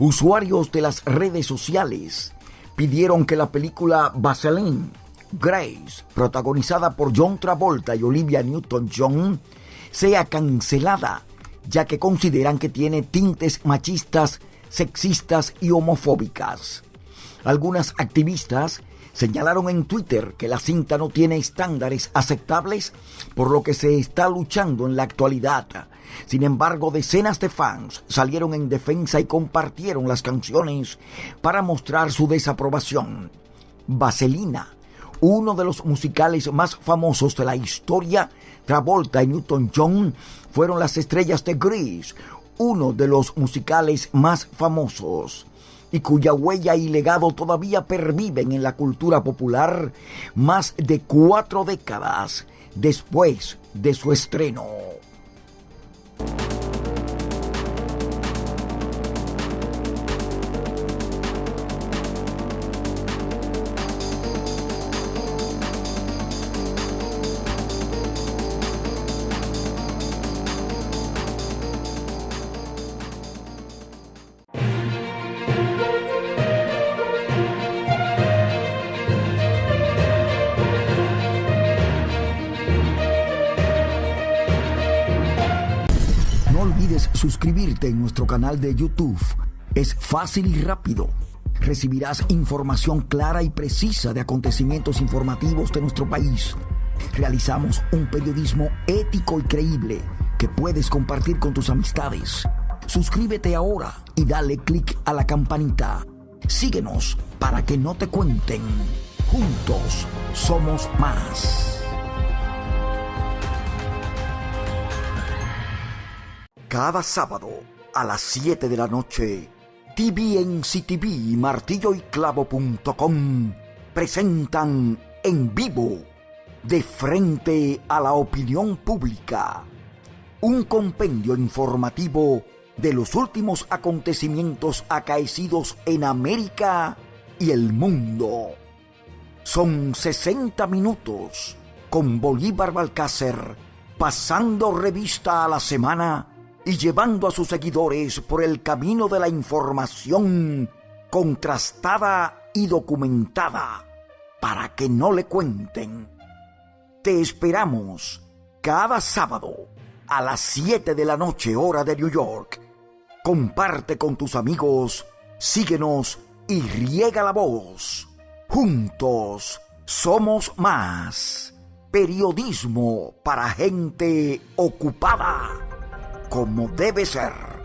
Usuarios de las redes sociales pidieron que la película Vaseline Grace, protagonizada por John Travolta y Olivia Newton-John, sea cancelada, ya que consideran que tiene tintes machistas, sexistas y homofóbicas. Algunas activistas señalaron en Twitter que la cinta no tiene estándares aceptables, por lo que se está luchando en la actualidad. Sin embargo, decenas de fans salieron en defensa y compartieron las canciones para mostrar su desaprobación. Vaselina, uno de los musicales más famosos de la historia, Travolta y Newton John fueron las estrellas de Grease, uno de los musicales más famosos y cuya huella y legado todavía perviven en la cultura popular más de cuatro décadas después de su estreno. Suscribirte en nuestro canal de YouTube. Es fácil y rápido. Recibirás información clara y precisa de acontecimientos informativos de nuestro país. Realizamos un periodismo ético y creíble que puedes compartir con tus amistades. Suscríbete ahora y dale clic a la campanita. Síguenos para que no te cuenten. Juntos somos más. Cada sábado a las 7 de la noche, TVNCTV y martilloyclavo.com presentan en vivo, de frente a la opinión pública, un compendio informativo de los últimos acontecimientos acaecidos en América y el mundo. Son 60 minutos con Bolívar Balcácer pasando revista a la semana y llevando a sus seguidores por el camino de la información contrastada y documentada para que no le cuenten. Te esperamos cada sábado a las 7 de la noche hora de New York. Comparte con tus amigos, síguenos y riega la voz. Juntos somos más. Periodismo para gente ocupada como debe ser.